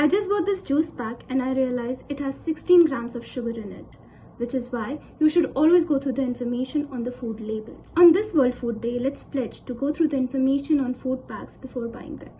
I just bought this juice pack and I realized it has 16 grams of sugar in it, which is why you should always go through the information on the food labels. On this World Food Day, let's pledge to go through the information on food packs before buying them.